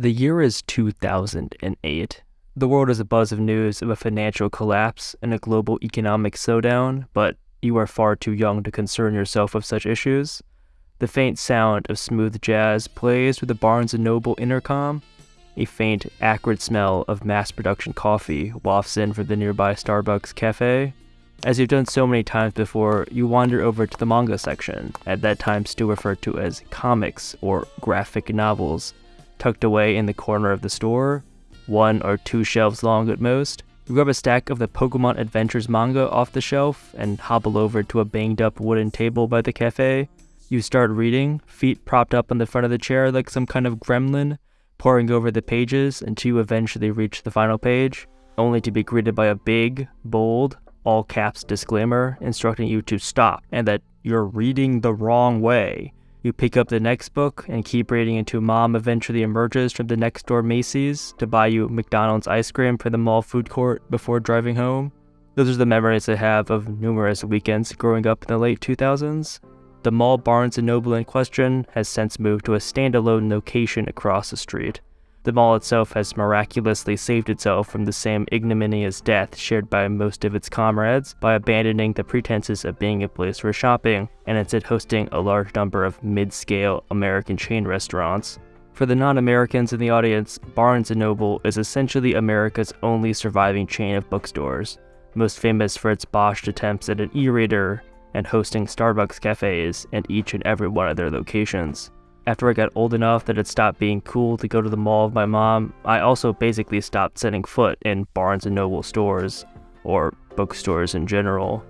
The year is 2008. The world is a buzz of news of a financial collapse and a global economic slowdown, but you are far too young to concern yourself with such issues. The faint sound of smooth jazz plays through the Barnes & Noble intercom. A faint, acrid smell of mass production coffee wafts in from the nearby Starbucks cafe. As you've done so many times before, you wander over to the manga section, at that time still referred to as comics or graphic novels, tucked away in the corner of the store, one or two shelves long at most. You grab a stack of the Pokemon Adventures manga off the shelf and hobble over to a banged up wooden table by the cafe. You start reading, feet propped up on the front of the chair like some kind of gremlin, poring over the pages until you eventually reach the final page, only to be greeted by a big, bold, all caps disclaimer instructing you to stop and that you're reading the wrong way. You pick up the next book and keep reading until mom eventually emerges from the next door Macy's to buy you McDonald's ice cream for the mall food court before driving home. Those are the memories I have of numerous weekends growing up in the late 2000s. The mall Barnes & Noble in question has since moved to a standalone location across the street. The mall itself has miraculously saved itself from the same ignominious death shared by most of its comrades by abandoning the pretenses of being a place for shopping and instead hosting a large number of mid-scale American chain restaurants. For the non-Americans in the audience, Barnes & Noble is essentially America's only surviving chain of bookstores, most famous for its botched attempts at an e-reader and hosting Starbucks cafes in each and every one of their locations. After I got old enough that it stopped being cool to go to the mall with my mom, I also basically stopped setting foot in Barnes & Noble stores, or bookstores in general.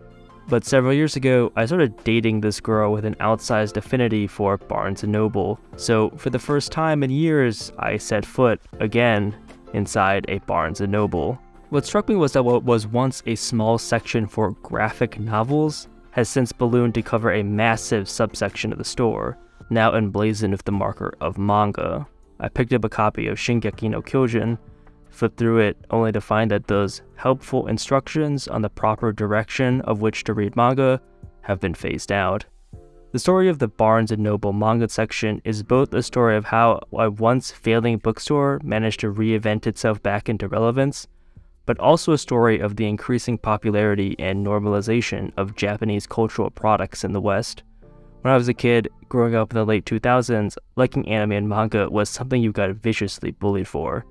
But several years ago, I started dating this girl with an outsized affinity for Barnes & Noble, so for the first time in years, I set foot, again, inside a Barnes & Noble. What struck me was that what was once a small section for graphic novels has since ballooned to cover a massive subsection of the store, now emblazoned with the marker of manga. I picked up a copy of Shingeki no Kyojin, flipped through it only to find that those helpful instructions on the proper direction of which to read manga have been phased out. The story of the Barnes & Noble manga section is both a story of how a once failing bookstore managed to reinvent itself back into relevance, but also a story of the increasing popularity and normalization of Japanese cultural products in the West. When I was a kid, growing up in the late 2000s, liking anime and manga was something you got viciously bullied for.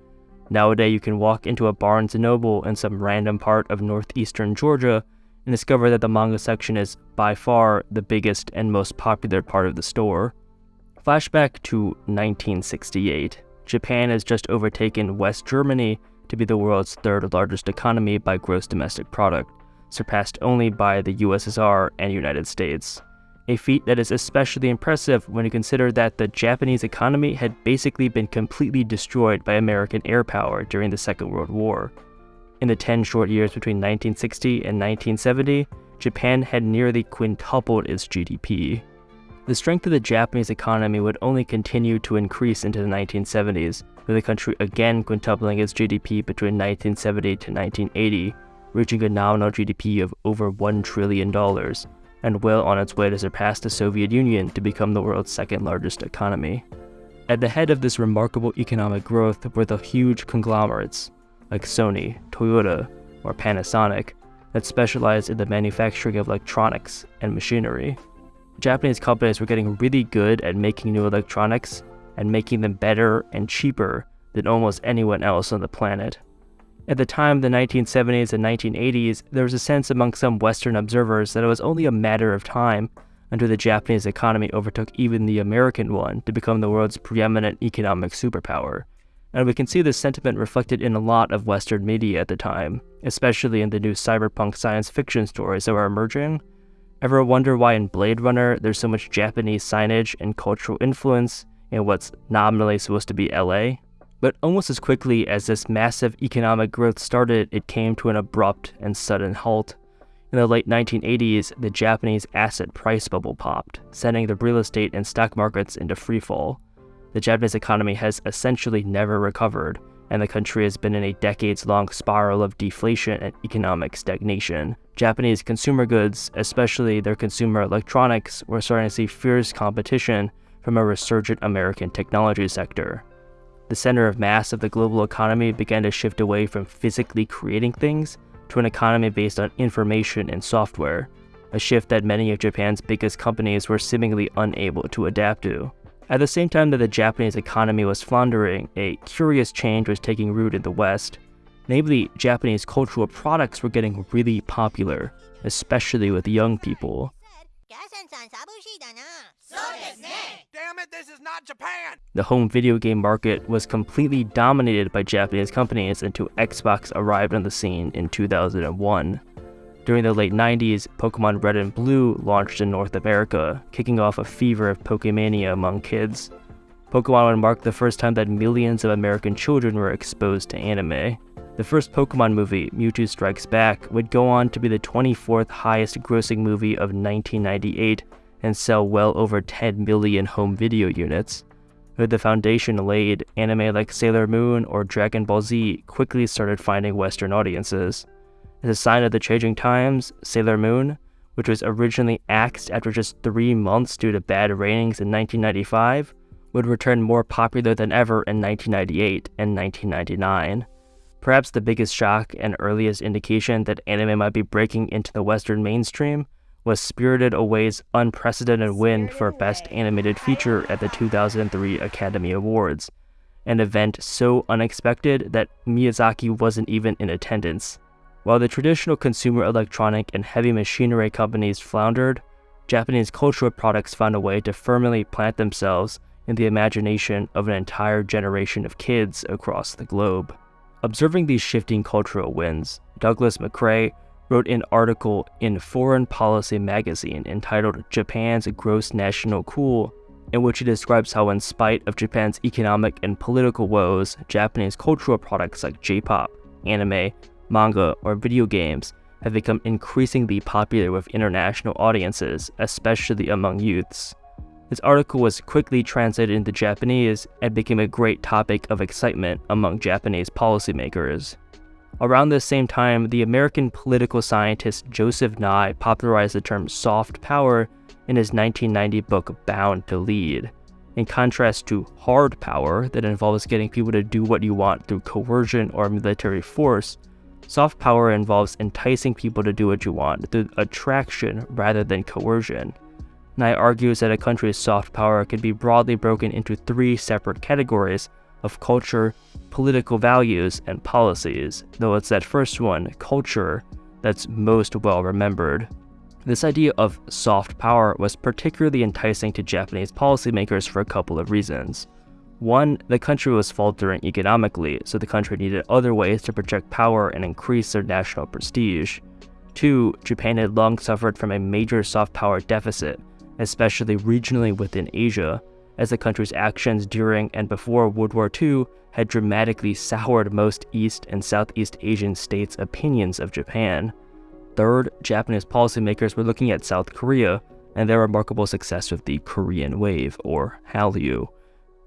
Nowadays, you can walk into a Barnes & Noble in some random part of northeastern Georgia and discover that the manga section is by far the biggest and most popular part of the store. Flashback to 1968. Japan has just overtaken West Germany to be the world's third largest economy by gross domestic product, surpassed only by the USSR and United States a feat that is especially impressive when you consider that the Japanese economy had basically been completely destroyed by American air power during the Second World War. In the 10 short years between 1960 and 1970, Japan had nearly quintupled its GDP. The strength of the Japanese economy would only continue to increase into the 1970s, with the country again quintupling its GDP between 1970 to 1980, reaching a nominal GDP of over $1 trillion, and well on its way to surpass the Soviet Union to become the world's second largest economy. At the head of this remarkable economic growth were the huge conglomerates like Sony, Toyota, or Panasonic that specialized in the manufacturing of electronics and machinery. Japanese companies were getting really good at making new electronics and making them better and cheaper than almost anyone else on the planet. At the time of the 1970s and 1980s, there was a sense among some Western observers that it was only a matter of time until the Japanese economy overtook even the American one to become the world's preeminent economic superpower. And we can see this sentiment reflected in a lot of Western media at the time, especially in the new cyberpunk science fiction stories that were emerging. Ever wonder why in Blade Runner there's so much Japanese signage and cultural influence in what's nominally supposed to be LA? But almost as quickly as this massive economic growth started, it came to an abrupt and sudden halt. In the late 1980s, the Japanese asset price bubble popped, sending the real estate and stock markets into freefall. The Japanese economy has essentially never recovered, and the country has been in a decades long spiral of deflation and economic stagnation. Japanese consumer goods, especially their consumer electronics, were starting to see fierce competition from a resurgent American technology sector. The center of mass of the global economy began to shift away from physically creating things to an economy based on information and software, a shift that many of Japan's biggest companies were seemingly unable to adapt to. At the same time that the Japanese economy was floundering, a curious change was taking root in the West. Namely, Japanese cultural products were getting really popular, especially with young people. Damn it, this is not Japan! The home video game market was completely dominated by Japanese companies until Xbox arrived on the scene in 2001. During the late 90s, Pokemon Red and Blue launched in North America, kicking off a fever of Pokemania among kids. Pokemon would mark the first time that millions of American children were exposed to anime. The first Pokemon movie, Mewtwo Strikes Back, would go on to be the 24th highest grossing movie of 1998 and sell well over 10 million home video units. With the foundation laid, anime like Sailor Moon or Dragon Ball Z quickly started finding Western audiences. As a sign of the changing times, Sailor Moon, which was originally axed after just three months due to bad ratings in 1995, would return more popular than ever in 1998 and 1999. Perhaps the biggest shock and earliest indication that anime might be breaking into the Western mainstream was Spirited Away's unprecedented win for Best Animated Feature at the 2003 Academy Awards, an event so unexpected that Miyazaki wasn't even in attendance. While the traditional consumer electronic and heavy machinery companies floundered, Japanese cultural products found a way to firmly plant themselves in the imagination of an entire generation of kids across the globe. Observing these shifting cultural winds, Douglas McGray wrote an article in Foreign Policy magazine entitled Japan's Gross National Cool, in which he describes how, in spite of Japan's economic and political woes, Japanese cultural products like J pop, anime, manga, or video games have become increasingly popular with international audiences, especially among youths. This article was quickly translated into Japanese and became a great topic of excitement among Japanese policymakers. Around the same time, the American political scientist Joseph Nye popularized the term soft power in his 1990 book Bound to Lead. In contrast to hard power that involves getting people to do what you want through coercion or military force, soft power involves enticing people to do what you want through attraction rather than coercion. Nye argues that a country's soft power can be broadly broken into three separate categories of culture, political values, and policies, though it's that first one, culture, that's most well remembered. This idea of soft power was particularly enticing to Japanese policymakers for a couple of reasons. One, the country was faltering economically, so the country needed other ways to project power and increase their national prestige. Two, Japan had long suffered from a major soft power deficit, especially regionally within Asia, as the country's actions during and before World War II had dramatically soured most East and Southeast Asian states' opinions of Japan. Third, Japanese policymakers were looking at South Korea and their remarkable success with the Korean Wave, or Hallyu.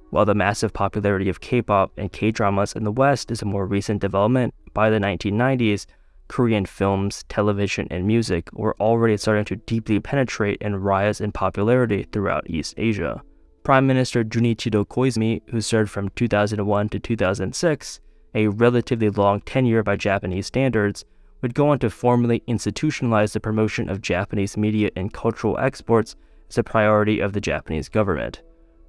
While the massive popularity of K-pop and K-dramas in the West is a more recent development, by the 1990s, Korean films, television, and music were already starting to deeply penetrate and rise in popularity throughout East Asia. Prime Minister Junichiro Koizumi, who served from 2001 to 2006, a relatively long tenure by Japanese standards, would go on to formally institutionalize the promotion of Japanese media and cultural exports as a priority of the Japanese government.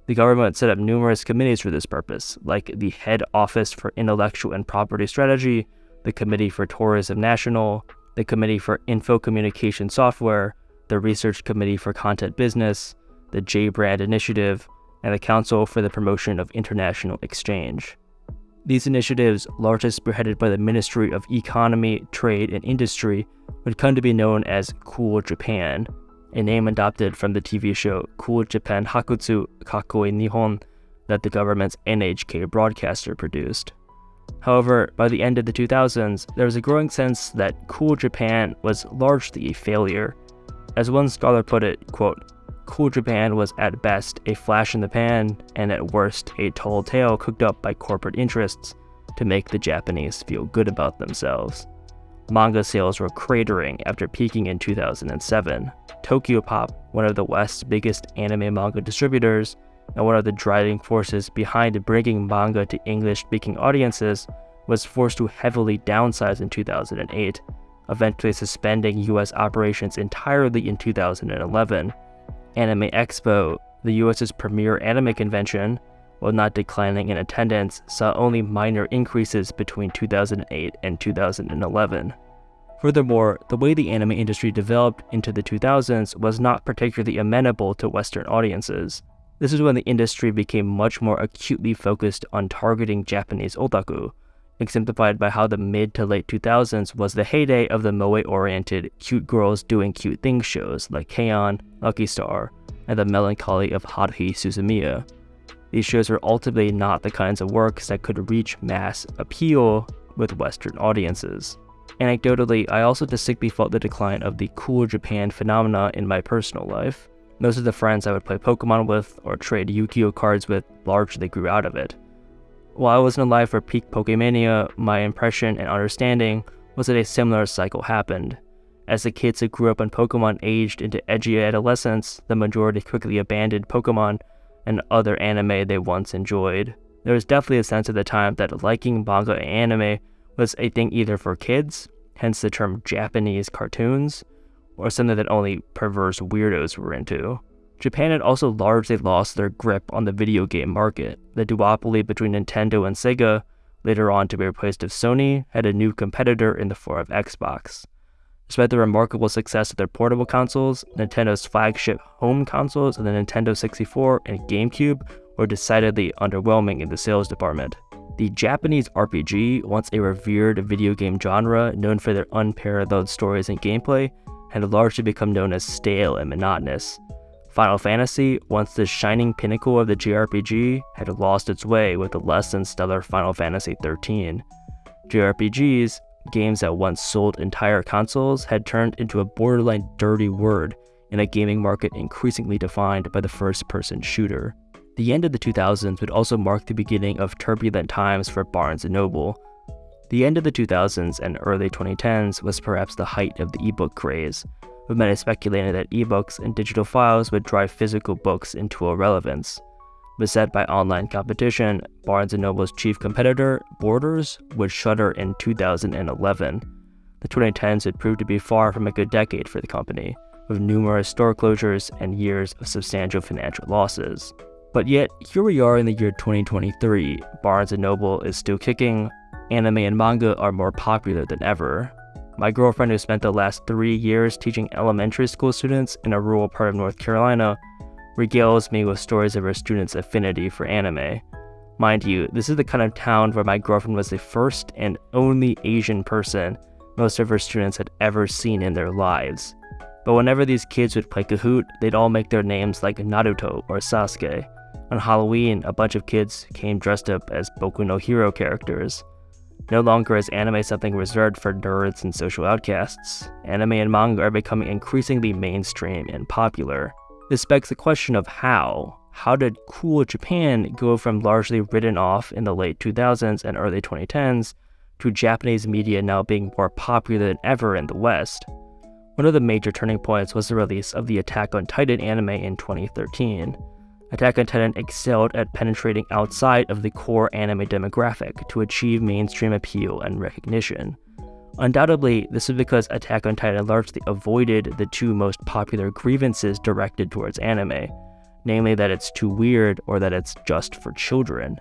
The government set up numerous committees for this purpose, like the Head Office for Intellectual and Property Strategy, the Committee for Tourism National, the Committee for Info Communication Software, the Research Committee for Content Business, the J Brand Initiative, and the Council for the Promotion of International Exchange. These initiatives, largely spearheaded by the Ministry of Economy, Trade, and Industry, would come to be known as Cool Japan, a name adopted from the TV show Cool Japan Hakkutsu Kakkoii Nihon that the government's NHK broadcaster produced. However, by the end of the 2000s, there was a growing sense that Cool Japan was largely a failure. As one scholar put it, quote, Cool Japan was at best a flash in the pan, and at worst a tall tale cooked up by corporate interests to make the Japanese feel good about themselves. Manga sales were cratering after peaking in 2007. Tokyopop, one of the West's biggest anime manga distributors, and one of the driving forces behind bringing manga to English speaking audiences, was forced to heavily downsize in 2008, eventually suspending US operations entirely in 2011. Anime Expo, the US's premier anime convention, while not declining in attendance, saw only minor increases between 2008 and 2011. Furthermore, the way the anime industry developed into the 2000s was not particularly amenable to Western audiences. This is when the industry became much more acutely focused on targeting Japanese otaku, exemplified by how the mid to late 2000s was the heyday of the moe-oriented cute girls doing cute things shows like K-On!, Lucky Star, and the melancholy of Haruhi Suzumiya. These shows were ultimately not the kinds of works that could reach mass appeal with Western audiences. Anecdotally, I also distinctly felt the decline of the cool Japan phenomena in my personal life. Most of the friends I would play Pokemon with or trade Yu-Gi-Oh cards with largely grew out of it. While I wasn't alive for peak Pokemania, my impression and understanding was that a similar cycle happened. As the kids who grew up on Pokemon aged into edgy adolescence, the majority quickly abandoned Pokemon and other anime they once enjoyed. There was definitely a sense at the time that liking manga and anime was a thing either for kids, hence the term Japanese cartoons, or something that only perverse weirdos were into. Japan had also largely lost their grip on the video game market. The duopoly between Nintendo and Sega, later on to be replaced with Sony, had a new competitor in the form of Xbox. Despite the remarkable success of their portable consoles, Nintendo's flagship home consoles and the Nintendo 64 and GameCube were decidedly underwhelming in the sales department. The Japanese RPG, once a revered video game genre known for their unparalleled stories and gameplay, had largely become known as stale and monotonous. Final Fantasy, once the shining pinnacle of the JRPG, had lost its way with the less than stellar Final Fantasy XIII. JRPGs, games that once sold entire consoles had turned into a borderline dirty word in a gaming market increasingly defined by the first person shooter. The end of the 2000s would also mark the beginning of turbulent times for Barnes & Noble. The end of the 2000s and early 2010s was perhaps the height of the ebook craze, with many speculating that ebooks and digital files would drive physical books into irrelevance. Beset by online competition, Barnes & Noble's chief competitor, Borders, would shutter in 2011. The 2010s had proved to be far from a good decade for the company, with numerous store closures and years of substantial financial losses. But yet, here we are in the year 2023, Barnes & Noble is still kicking, anime and manga are more popular than ever. My girlfriend who spent the last three years teaching elementary school students in a rural part of North Carolina regales me with stories of her students' affinity for anime. Mind you, this is the kind of town where my girlfriend was the first and only Asian person most of her students had ever seen in their lives. But whenever these kids would play Kahoot, they'd all make their names like Naruto or Sasuke. On Halloween, a bunch of kids came dressed up as Boku no Hero characters. No longer is anime something reserved for nerds and social outcasts. Anime and manga are becoming increasingly mainstream and popular. This begs the question of how. How did cool Japan go from largely written off in the late 2000s and early 2010s to Japanese media now being more popular than ever in the West? One of the major turning points was the release of the Attack on Titan anime in 2013. Attack on Titan excelled at penetrating outside of the core anime demographic to achieve mainstream appeal and recognition. Undoubtedly, this is because Attack on Titan largely avoided the two most popular grievances directed towards anime, namely that it's too weird or that it's just for children.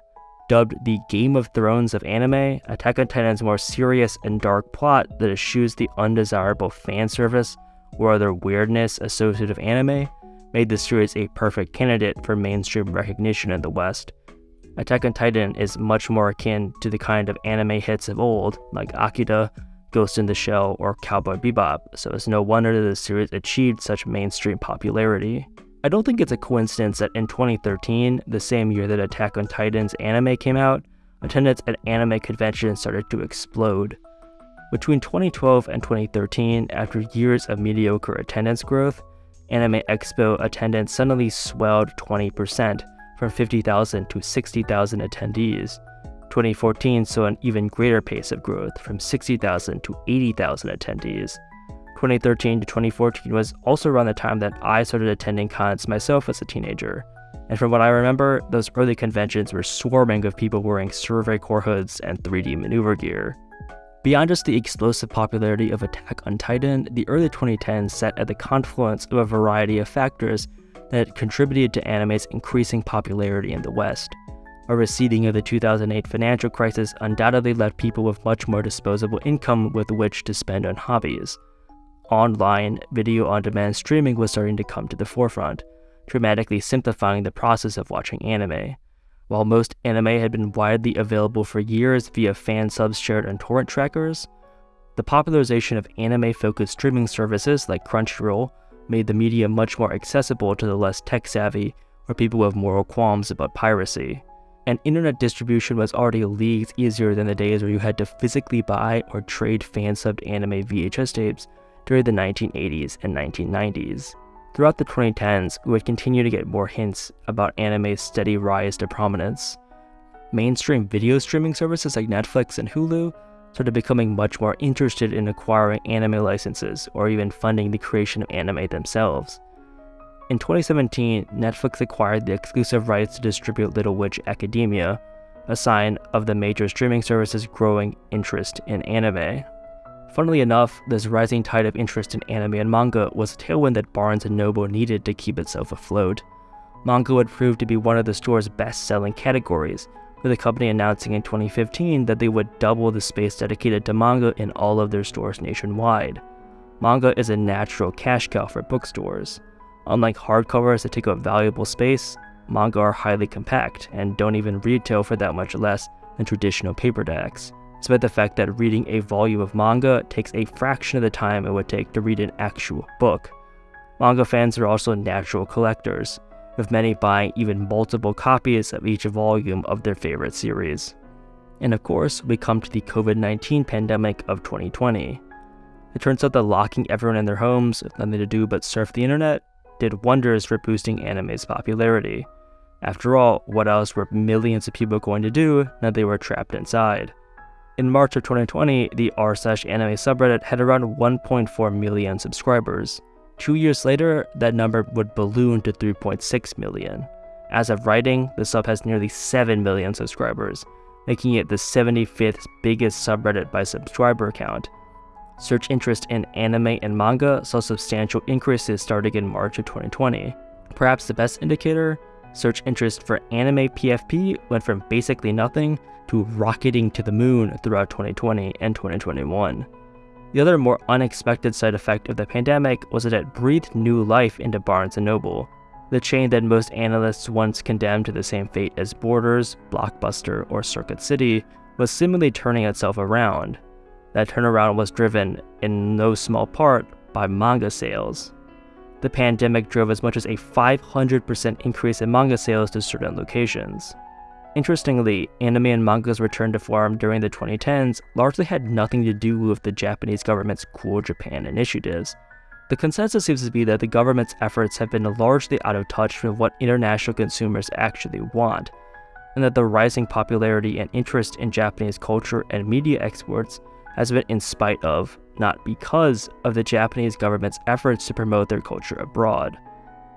Dubbed the Game of Thrones of anime, Attack on Titan's more serious and dark plot that eschews the undesirable fan service or other weirdness associated with anime made the series a perfect candidate for mainstream recognition in the West. Attack on Titan is much more akin to the kind of anime hits of old, like Akira, Ghost in the Shell, or Cowboy Bebop, so it's no wonder that the series achieved such mainstream popularity. I don't think it's a coincidence that in 2013, the same year that Attack on Titan's anime came out, attendance at anime conventions started to explode. Between 2012 and 2013, after years of mediocre attendance growth, Anime Expo attendance suddenly swelled 20%, from 50,000 to 60,000 attendees. 2014 saw an even greater pace of growth, from 60,000 to 80,000 attendees. 2013 to 2014 was also around the time that I started attending cons myself as a teenager. And from what I remember, those early conventions were swarming of people wearing Survey Corps hoods and 3D maneuver gear. Beyond just the explosive popularity of Attack on Titan, the early 2010s set at the confluence of a variety of factors that contributed to anime's increasing popularity in the West. A receding of the 2008 financial crisis undoubtedly left people with much more disposable income with which to spend on hobbies. Online, video on demand streaming was starting to come to the forefront, dramatically simplifying the process of watching anime. While most anime had been widely available for years via fan subs shared on torrent trackers, the popularization of anime focused streaming services like Crunchyroll made the media much more accessible to the less tech savvy or people with moral qualms about piracy. And internet distribution was already leagues easier than the days where you had to physically buy or trade fan subbed anime VHS tapes during the 1980s and 1990s. Throughout the 2010s, we would continue to get more hints about anime's steady rise to prominence. Mainstream video streaming services like Netflix and Hulu started becoming much more interested in acquiring anime licenses or even funding the creation of anime themselves. In 2017, Netflix acquired the exclusive rights to distribute Little Witch Academia, a sign of the major streaming services' growing interest in anime. Funnily enough, this rising tide of interest in anime and manga was a tailwind that Barnes & Noble needed to keep itself afloat. Manga would prove to be one of the store's best-selling categories, with the company announcing in 2015 that they would double the space dedicated to manga in all of their stores nationwide. Manga is a natural cash cow for bookstores. Unlike hardcovers that take up valuable space, manga are highly compact and don't even retail for that much less than traditional paperbacks despite the fact that reading a volume of manga takes a fraction of the time it would take to read an actual book. Manga fans are also natural collectors, with many buying even multiple copies of each volume of their favorite series. And of course, we come to the COVID 19 pandemic of 2020. It turns out that locking everyone in their homes with nothing to do but surf the internet did wonders for boosting anime's popularity. After all, what else were millions of people going to do now they were trapped inside? In March of 2020, the r slash anime subreddit had around 1.4 million subscribers. Two years later, that number would balloon to 3.6 million. As of writing, the sub has nearly 7 million subscribers, making it the 75th biggest subreddit by subscriber count. Search interest in anime and manga saw substantial increases starting in March of 2020. Perhaps the best indicator search interest for anime PFP went from basically nothing to rocketing to the moon throughout 2020 and 2021. The other more unexpected side effect of the pandemic was that it breathed new life into Barnes & Noble, the chain that most analysts once condemned to the same fate as Borders, Blockbuster, or Circuit City was seemingly turning itself around. That turnaround was driven, in no small part, by manga sales the pandemic drove as much as a 500% increase in manga sales to certain locations. Interestingly, anime and manga's return to form during the 2010s largely had nothing to do with the Japanese government's Cool Japan initiatives. The consensus seems to be that the government's efforts have been largely out of touch with what international consumers actually want, and that the rising popularity and interest in Japanese culture and media exports has been in spite of, not because, of the Japanese government's efforts to promote their culture abroad.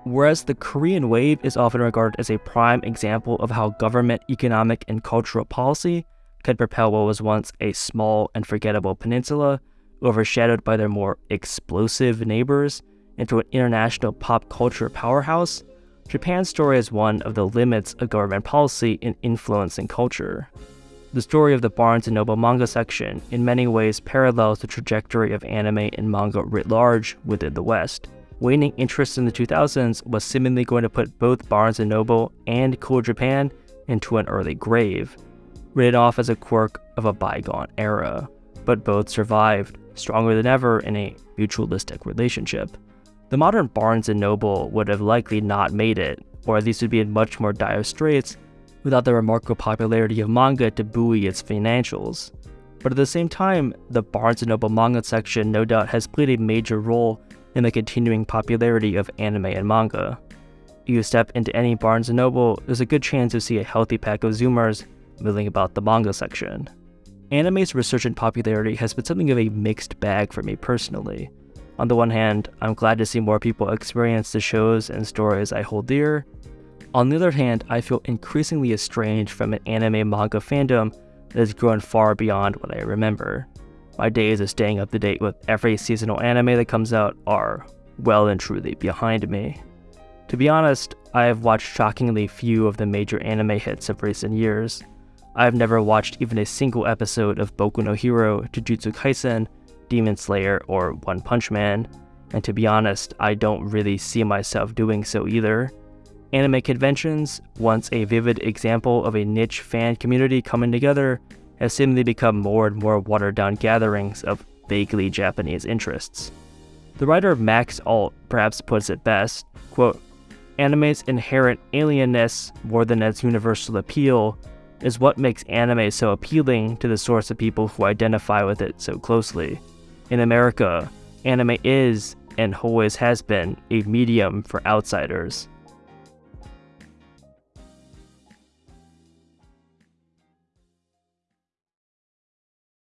Whereas the Korean wave is often regarded as a prime example of how government, economic, and cultural policy could propel what was once a small and forgettable peninsula, overshadowed by their more explosive neighbors, into an international pop culture powerhouse, Japan's story is one of the limits of government policy in influencing culture. The story of the Barnes & Noble manga section in many ways parallels the trajectory of anime and manga writ large within the West. Waning interest in the 2000s was seemingly going to put both Barnes & Noble and Cool Japan into an early grave, written off as a quirk of a bygone era. But both survived, stronger than ever in a mutualistic relationship. The modern Barnes & Noble would have likely not made it, or at least would be in much more dire straits without the remarkable popularity of manga to buoy its financials. But at the same time, the Barnes & Noble manga section no doubt has played a major role in the continuing popularity of anime and manga. If you step into any Barnes & Noble, there's a good chance you'll see a healthy pack of Zoomers milling about the manga section. Anime's resurgent popularity has been something of a mixed bag for me personally. On the one hand, I'm glad to see more people experience the shows and stories I hold dear, On the other hand, I feel increasingly estranged from an anime manga fandom that has grown far beyond what I remember. My days of staying up to date with every seasonal anime that comes out are well and truly behind me. To be honest, I have watched shockingly few of the major anime hits of recent years. I have never watched even a single episode of Boku no Hero, Jujutsu Kaisen, Demon Slayer, or One Punch Man, and to be honest, I don't really see myself doing so either. Anime conventions, once a vivid example of a niche fan community coming together, have seemingly become more and more watered down gatherings of vaguely Japanese interests. The writer of Matt Alt perhaps puts it best quote, Anime's inherent alienness, more than its universal appeal, is what makes anime so appealing to the source of people who identify with it so closely. In America, anime is, and always has been, a medium for outsiders.